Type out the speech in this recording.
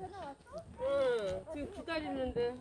응, 지금 기다리는데.